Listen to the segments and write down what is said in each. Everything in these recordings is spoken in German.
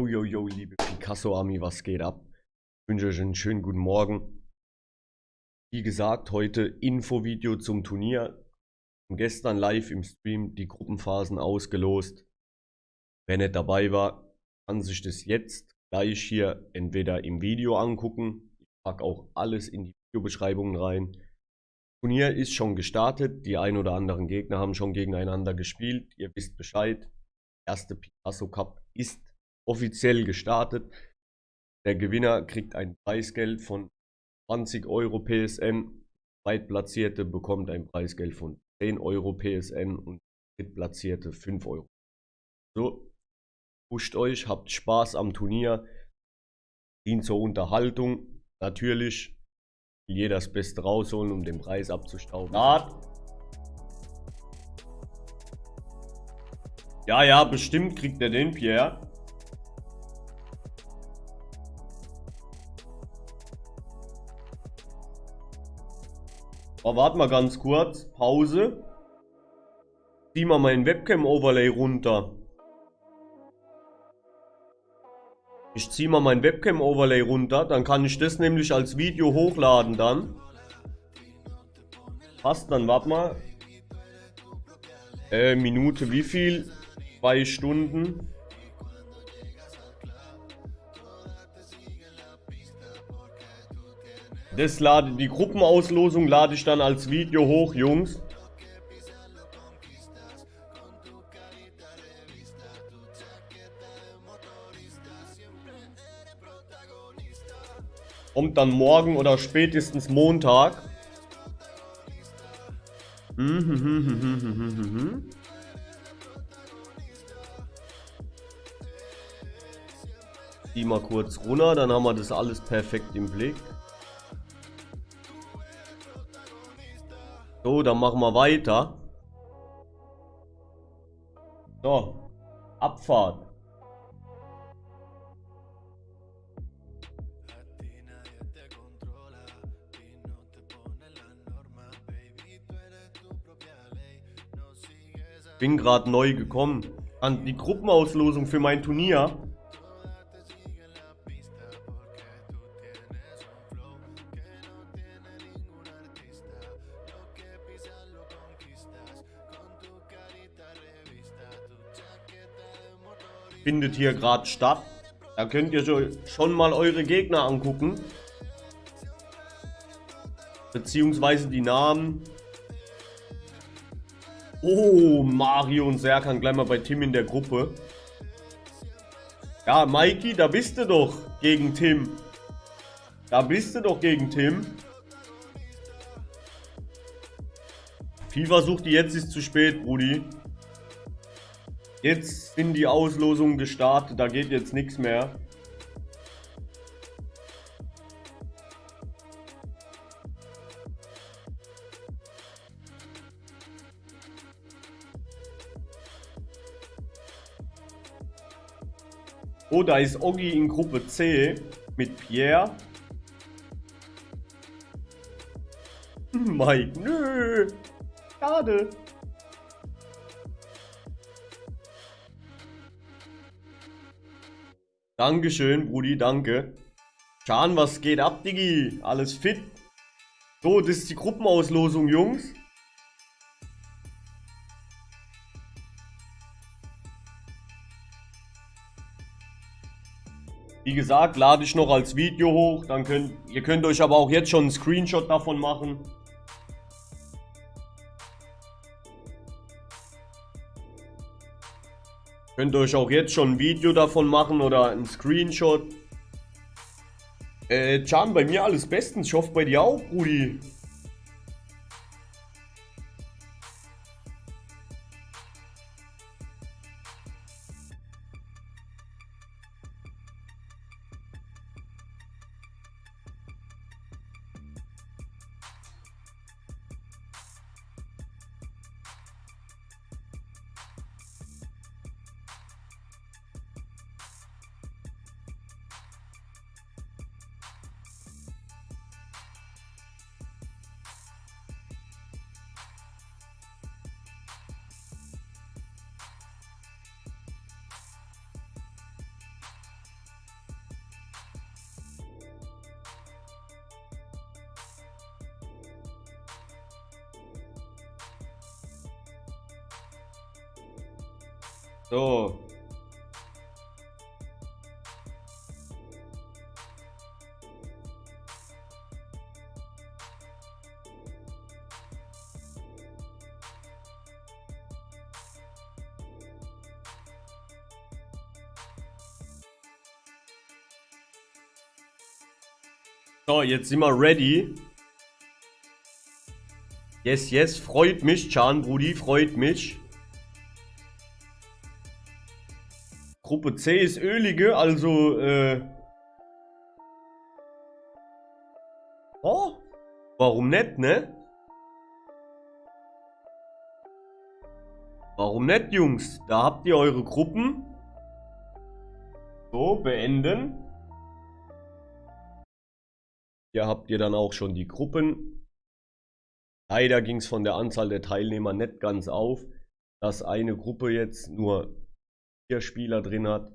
Yo, yo, yo, liebe Picasso-Army, was geht ab? Ich wünsche euch einen schönen guten Morgen. Wie gesagt, heute Infovideo zum Turnier. Gestern live im Stream die Gruppenphasen ausgelost. Wer nicht dabei war, kann sich das jetzt gleich hier entweder im Video angucken. Ich packe auch alles in die Videobeschreibungen rein. Turnier ist schon gestartet. Die ein oder anderen Gegner haben schon gegeneinander gespielt. Ihr wisst Bescheid. Erste Picasso Cup ist offiziell gestartet. Der Gewinner kriegt ein Preisgeld von 20 Euro PSN. Zweitplatzierte bekommt ein Preisgeld von 10 Euro PSN und Drittplatzierte 5 Euro. So, pusht euch, habt Spaß am Turnier, dient zur Unterhaltung. Natürlich jeder das Beste rausholen, um den Preis abzustauben. Ja, ja, bestimmt kriegt er den, Pierre. Oh, warte mal ganz kurz. Pause. Zieh mal mein Webcam-Overlay runter. Ich ziehe mal mein Webcam-Overlay runter, dann kann ich das nämlich als Video hochladen dann. Passt dann, warte mal. Äh, Minute wie viel? Zwei Stunden. Das lade, die Gruppenauslosung lade ich dann als Video hoch, Jungs. Kommt dann morgen oder spätestens Montag. Die mal kurz runter, dann haben wir das alles perfekt im Blick. So, dann machen wir weiter. So, Abfahrt. Bin gerade neu gekommen. An die Gruppenauslosung für mein Turnier. Findet hier gerade statt. Da könnt ihr schon mal eure Gegner angucken. Beziehungsweise die Namen. Oh, Mario und Serkan gleich mal bei Tim in der Gruppe. Ja, Mikey, da bist du doch gegen Tim. Da bist du doch gegen Tim. FIFA sucht die jetzt ist zu spät, Brudi. Jetzt sind die Auslosungen gestartet, da geht jetzt nichts mehr. Oh, da ist Oggi in Gruppe C mit Pierre. Mike, nö. Schade. Dankeschön, Brudi, danke. Schan, was geht ab, Diggi? Alles fit? So, das ist die Gruppenauslosung, Jungs. Wie gesagt, lade ich noch als Video hoch. Dann könnt, ihr könnt euch aber auch jetzt schon einen Screenshot davon machen. Könnt euch auch jetzt schon ein Video davon machen oder ein Screenshot. Äh, Can, bei mir alles bestens. Ich hoffe bei dir auch, Brudi. So. So, jetzt sind wir ready. Yes, yes, freut mich, Chan, Brudi, freut mich. Gruppe C ist ölige, also, äh... Oh, warum nicht, ne? Warum nicht, Jungs? Da habt ihr eure Gruppen. So, beenden. Hier habt ihr dann auch schon die Gruppen. Leider ging es von der Anzahl der Teilnehmer nicht ganz auf, dass eine Gruppe jetzt nur vier Spieler drin hat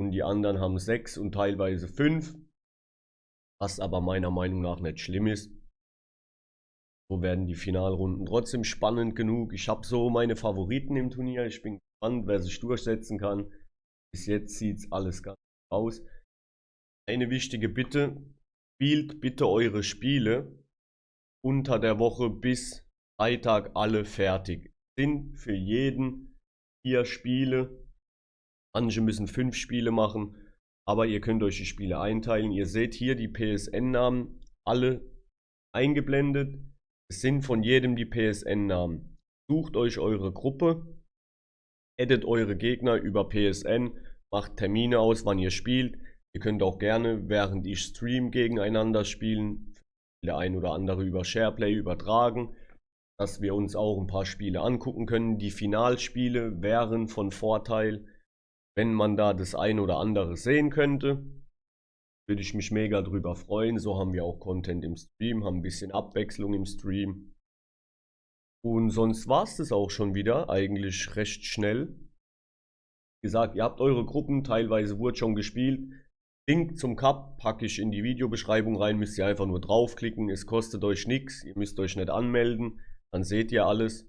und die anderen haben sechs und teilweise fünf. Was aber meiner Meinung nach nicht schlimm ist. So werden die Finalrunden trotzdem spannend genug. Ich habe so meine Favoriten im Turnier. Ich bin gespannt, wer sich durchsetzen kann. Bis jetzt sieht es alles ganz aus. Eine wichtige Bitte, Spielt bitte eure Spiele unter der Woche bis Freitag alle fertig. Sind für jeden vier Spiele. Manche müssen fünf Spiele machen, aber ihr könnt euch die Spiele einteilen. Ihr seht hier die PSN-Namen alle eingeblendet. Es sind von jedem die PSN-Namen. Sucht euch eure Gruppe, addet eure Gegner über PSN, macht Termine aus, wann ihr spielt. Ihr könnt auch gerne, während ich stream, gegeneinander spielen. Der ein oder andere über Shareplay übertragen, dass wir uns auch ein paar Spiele angucken können. Die Finalspiele wären von Vorteil, wenn man da das ein oder andere sehen könnte. Würde ich mich mega drüber freuen. So haben wir auch Content im Stream, haben ein bisschen Abwechslung im Stream. Und sonst war es das auch schon wieder, eigentlich recht schnell. Wie gesagt, ihr habt eure Gruppen, teilweise wurde schon gespielt. Link zum Cup packe ich in die Videobeschreibung rein, müsst ihr einfach nur draufklicken. Es kostet euch nichts, ihr müsst euch nicht anmelden, dann seht ihr alles.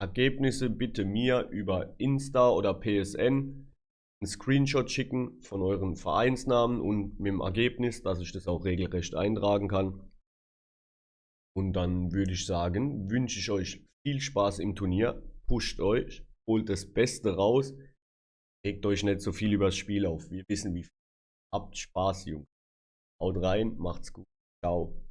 Ergebnisse bitte mir über Insta oder PSN einen Screenshot schicken von euren Vereinsnamen und mit dem Ergebnis, dass ich das auch regelrecht eintragen kann. Und dann würde ich sagen, wünsche ich euch viel Spaß im Turnier, pusht euch, holt das Beste raus, regt euch nicht so viel über das Spiel auf. Wir wissen, wie Habt Spaß, Jungs. Haut rein, macht's gut. Ciao.